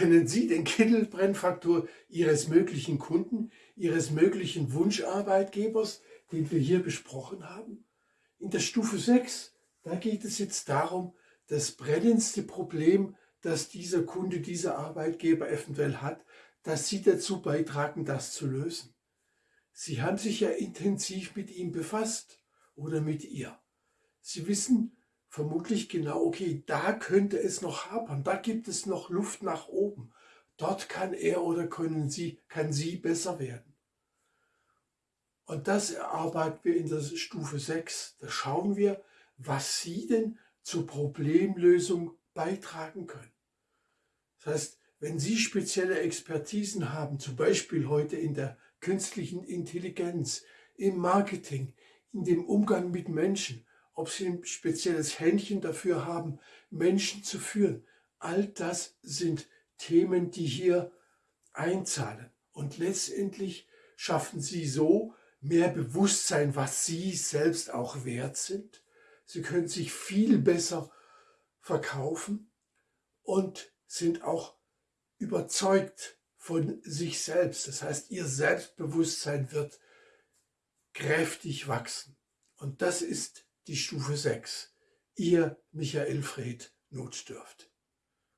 Kennen Sie den Kittelbrennfaktor Ihres möglichen Kunden, Ihres möglichen Wunscharbeitgebers, den wir hier besprochen haben? In der Stufe 6, da geht es jetzt darum, das brennendste Problem, das dieser Kunde, dieser Arbeitgeber eventuell hat, dass Sie dazu beitragen, das zu lösen. Sie haben sich ja intensiv mit ihm befasst oder mit ihr. Sie wissen vermutlich genau, okay, da könnte es noch hapern, da gibt es noch Luft nach oben. Dort kann er oder können sie, kann sie besser werden. Und das erarbeiten wir in der Stufe 6. Da schauen wir, was Sie denn zur Problemlösung beitragen können. Das heißt, wenn Sie spezielle Expertisen haben, zum Beispiel heute in der künstlichen Intelligenz, im Marketing, in dem Umgang mit Menschen, ob Sie ein spezielles Händchen dafür haben, Menschen zu führen, all das sind Themen, die hier einzahlen. Und letztendlich schaffen Sie so mehr Bewusstsein, was Sie selbst auch wert sind. Sie können sich viel besser verkaufen und sind auch überzeugt von sich selbst. Das heißt, Ihr Selbstbewusstsein wird kräftig wachsen. Und das ist die Stufe 6. Ihr Michael Fred Notdürft.